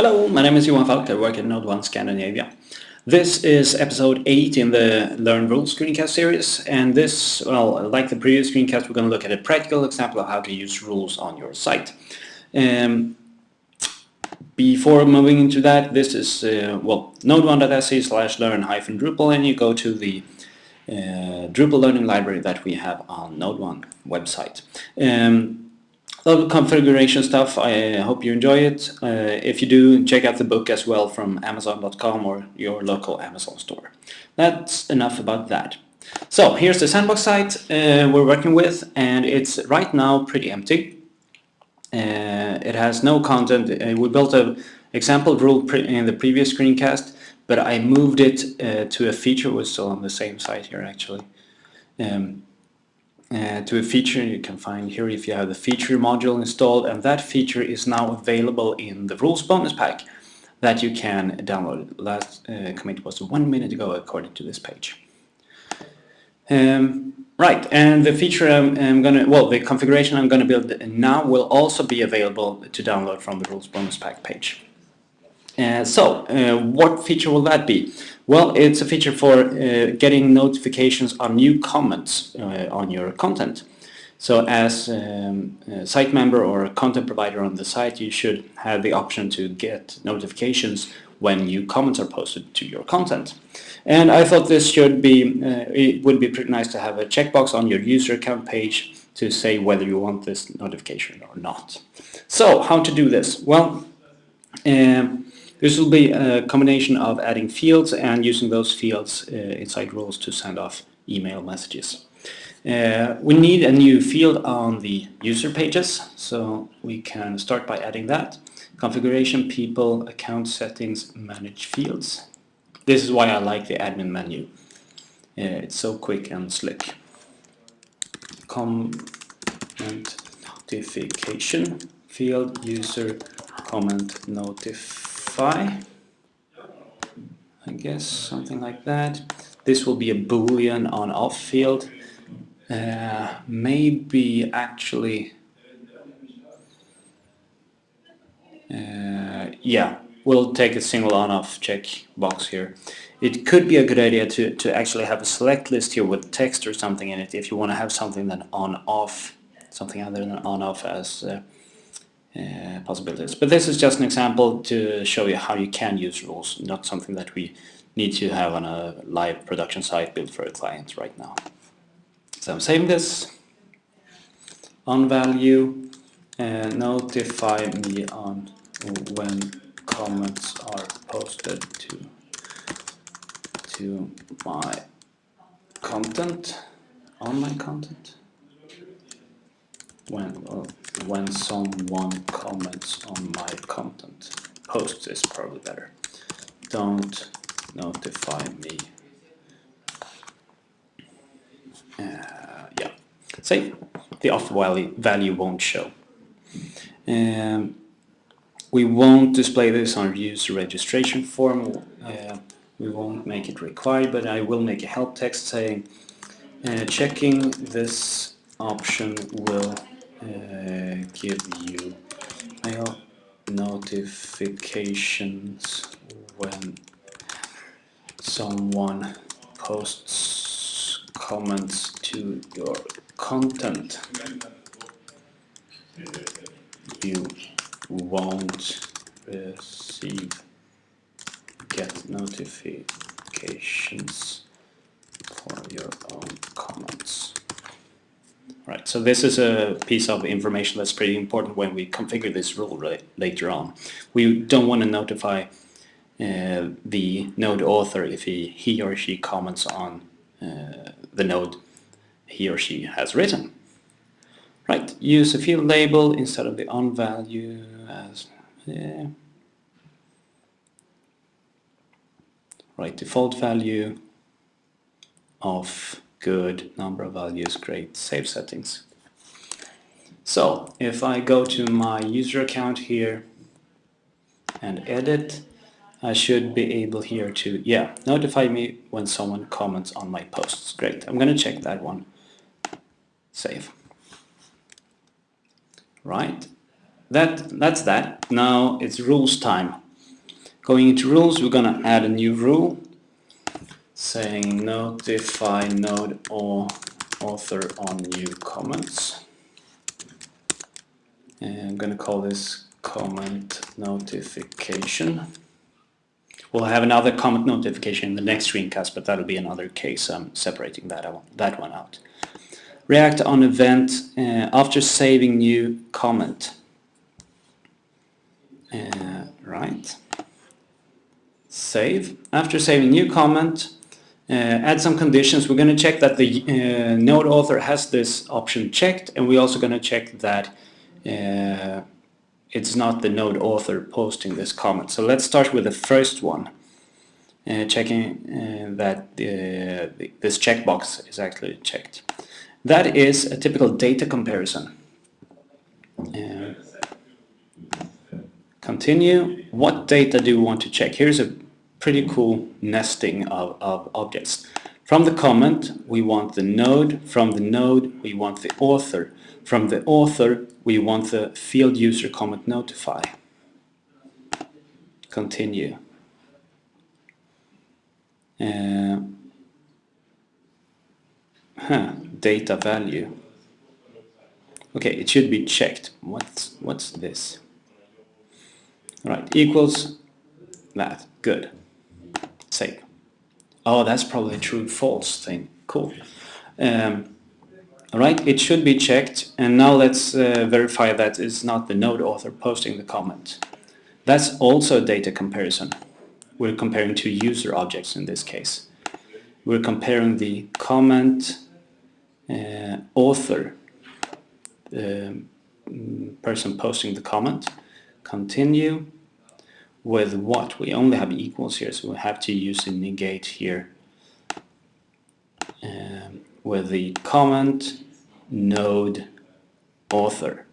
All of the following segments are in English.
Hello, my name is Johan Falk, I work at Node 1 Scandinavia. This is episode 8 in the Learn Rules screencast series and this, well, like the previous screencast, we're going to look at a practical example of how to use rules on your site. Um, before moving into that, this is, uh, well, node1.se slash learn hyphen Drupal and you go to the uh, Drupal learning library that we have on Node 1 website. Um, of configuration stuff. I hope you enjoy it. Uh, if you do, check out the book as well from Amazon.com or your local Amazon store. That's enough about that. So here's the sandbox site uh, we're working with and it's right now pretty empty. Uh, it has no content. Uh, we built an example rule in the previous screencast but I moved it uh, to a feature, we're still on the same site here actually. Um, uh, to a feature you can find here if you have the feature module installed and that feature is now available in the rules bonus pack that you can download. Last uh, commit was one minute ago according to this page. Um, right, and the feature I'm, I'm, gonna, well, the configuration I'm gonna build now will also be available to download from the rules bonus pack page. Uh, so, uh, what feature will that be? Well, it's a feature for uh, getting notifications on new comments uh, on your content. So as um, a site member or a content provider on the site, you should have the option to get notifications when new comments are posted to your content. And I thought this should be, uh, it would be pretty nice to have a checkbox on your user account page to say whether you want this notification or not. So, how to do this? Well, um, this will be a combination of adding fields and using those fields uh, inside rules to send off email messages. Uh, we need a new field on the user pages, so we can start by adding that. Configuration, people, account settings, manage fields. This is why I like the admin menu. Uh, it's so quick and slick. Comment notification, field, user, comment, notify I guess, something like that. This will be a boolean on off field. Uh, maybe actually, uh, yeah, we'll take a single on-off check box here. It could be a good idea to, to actually have a select list here with text or something in it if you want to have something then on-off, something other than on-off as uh, uh, possibilities. But this is just an example to show you how you can use rules, not something that we need to have on a live production site built for a client right now. So I'm saving this on value and notify me on when comments are posted to to my content, on my content when uh, when someone comments on my content. Posts is probably better. Don't notify me. Uh, yeah, say the off value, value won't show. Um, we won't display this on user registration form. Uh, we won't make it required, but I will make a help text saying uh, checking this option will uh, give you mail notifications when someone posts comments to your content. You won't receive get notifications for your own comments Right, so this is a piece of information that's pretty important when we configure this rule right, later on. We don't want to notify uh, the node author if he, he or she comments on uh, the node he or she has written. Right, use a field label instead of the on value as yeah. right default value of good, number of values, great, save settings. So if I go to my user account here and edit, I should be able here to, yeah, notify me when someone comments on my posts. Great, I'm going to check that one. Save. Right, that, that's that. Now it's rules time. Going into rules, we're going to add a new rule saying notify node or author on new comments. And I'm going to call this comment notification. We'll have another comment notification in the next screencast, but that'll be another case. I'm separating that, that one out. React on event uh, after saving new comment. Uh, right. Save. After saving new comment, add some conditions. We're going to check that the uh, node author has this option checked, and we're also going to check that uh, it's not the node author posting this comment. So let's start with the first one, uh, checking uh, that the, this checkbox is actually checked. That is a typical data comparison. Uh, continue. What data do we want to check? Here's a pretty cool nesting of, of objects. From the comment, we want the node. From the node, we want the author. From the author, we want the field user comment notify. Continue. Uh, huh, data value. Okay, it should be checked. What's what's this? All right, equals that. Good. Oh, that's probably a true false thing. Cool. Um, all right, it should be checked. And now let's uh, verify that it's not the node author posting the comment. That's also data comparison. We're comparing two user objects in this case. We're comparing the comment uh, author, the um, person posting the comment, continue, with what? We only have equals here, so we have to use the negate here um, with the comment node author.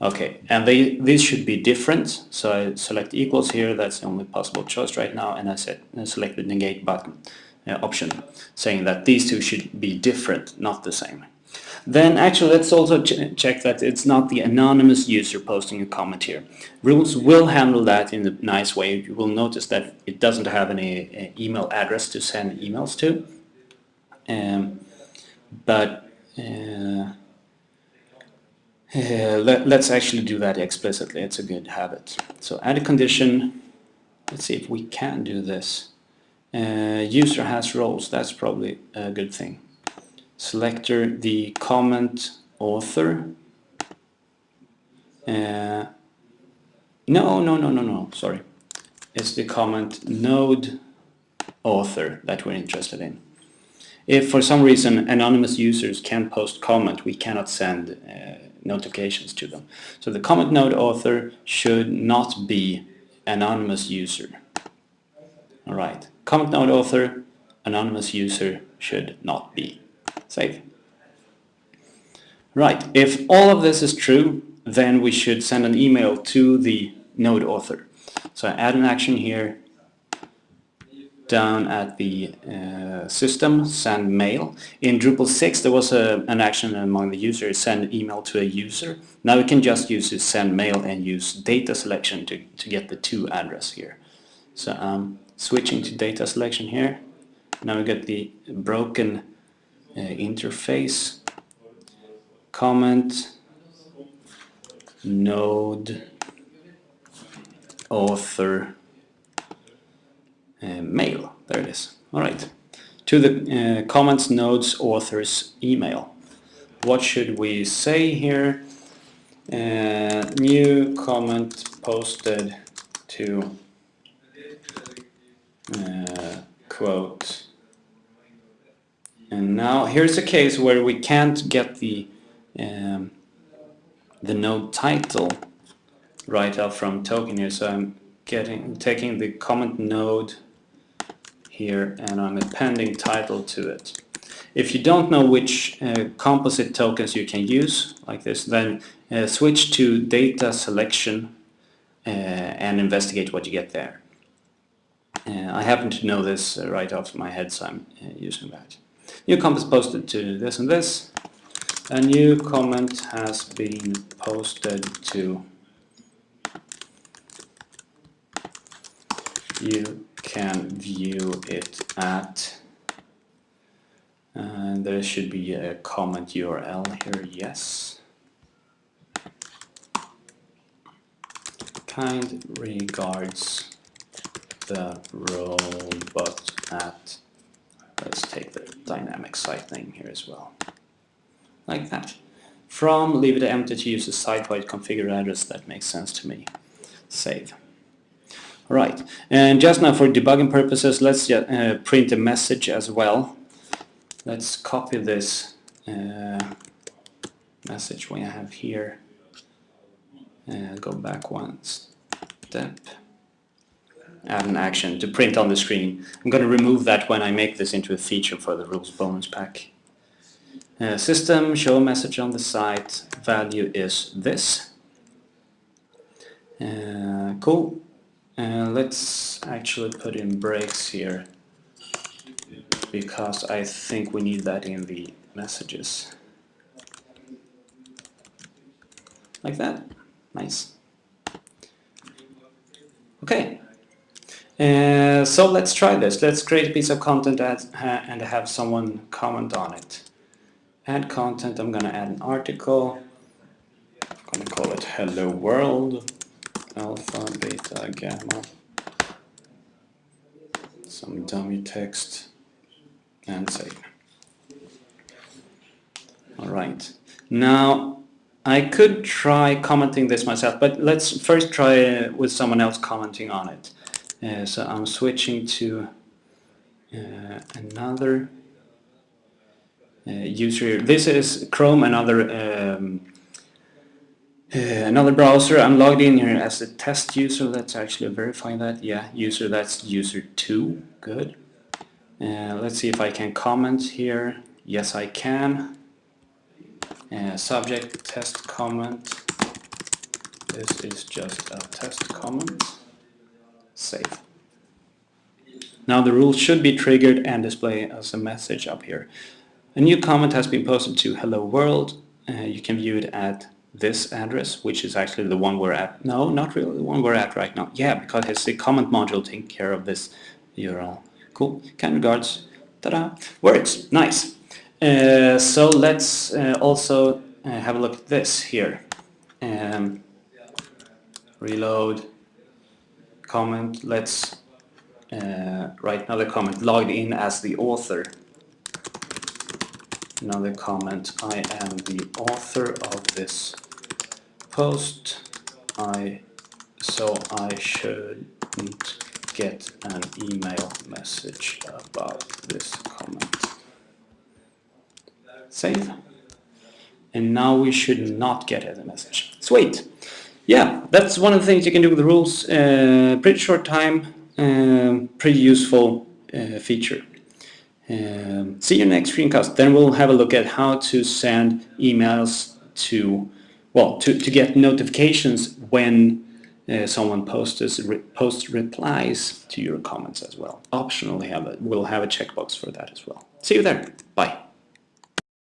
Okay, and they these should be different, so I select equals here, that's the only possible choice right now, and I, set, I select the negate button uh, option, saying that these two should be different, not the same. Then actually let's also ch check that it's not the anonymous user posting a comment here. Rules will handle that in a nice way. You will notice that it doesn't have any uh, email address to send emails to. Um, but uh, uh, let, us actually do that explicitly. It's a good habit. So add a condition. Let's see if we can do this. Uh, user has roles. That's probably a good thing selector the comment author. Uh, no, no, no, no, no, sorry. It's the comment node author that we're interested in. If for some reason anonymous users can post comment, we cannot send uh, notifications to them. So the comment node author should not be anonymous user. All right, comment node author, anonymous user should not be. Save. Right, if all of this is true, then we should send an email to the node author. So I add an action here down at the uh, system, send mail. In Drupal 6 there was a, an action among the users, send email to a user. Now we can just use this send mail and use data selection to, to get the to address here. So I'm um, switching to data selection here. Now we get the broken uh, interface comment node author uh, mail. There it is. All right. To the uh, comments nodes authors email. What should we say here? Uh, new comment posted to uh, quote and now here's a case where we can't get the um, the node title right out from token here. So I'm getting taking the comment node here and I'm appending title to it. If you don't know which uh, composite tokens you can use like this, then uh, switch to data selection uh, and investigate what you get there. Uh, I happen to know this uh, right off my head, so I'm uh, using that. New comment is posted to this and this. A new comment has been posted to you can view it at and there should be a comment URL here, yes. Kind regards the robot at, let's take the dynamic site name here as well, like that. From leave it empty to use a site-wide configured address, that makes sense to me. Save. All right, and just now for debugging purposes, let's uh, print a message as well. Let's copy this uh, message we have here and go back one step. Add an action to print on the screen. I'm going to remove that when I make this into a feature for the rules bonus pack. Uh, system, show message on the site, value is this. Uh, cool. Uh, let's actually put in breaks here because I think we need that in the messages. Like that. Nice. Okay. Uh, so let's try this. Let's create a piece of content at, uh, and have someone comment on it. Add content, I'm going to add an article. I'm going to call it Hello World, Alpha, Beta, Gamma. Some dummy text and save. Alright, now I could try commenting this myself, but let's first try uh, with someone else commenting on it. Uh, so I'm switching to uh, another uh, user. This is Chrome, another um, uh, another browser. I'm logged in here as a test user. Let's actually verify that. Yeah, user, that's user 2. Good. Uh, let's see if I can comment here. Yes, I can. Subject test comment. This is just a test comment. Save. Now the rule should be triggered and display as a message up here. A new comment has been posted to hello world. Uh, you can view it at this address, which is actually the one we're at. No, not really the one we're at right now. Yeah, because it's the comment module taking care of this URL. Cool. Kind regards. Ta-da. Works. Nice. Uh, so let's uh, also uh, have a look at this here. Um, reload. Comment. Let's uh, write another comment. Logged in as the author. Another comment. I am the author of this post. I so I shouldn't get an email message about this comment. Save. And now we should not get a message. Sweet. Yeah, that's one of the things you can do with the rules. Uh, pretty short time, um, pretty useful uh, feature. Um, see you next screencast. Then we'll have a look at how to send emails to, well, to, to get notifications when uh, someone posts re post replies to your comments as well. Optionally, have a, we'll have a checkbox for that as well. See you there. Bye.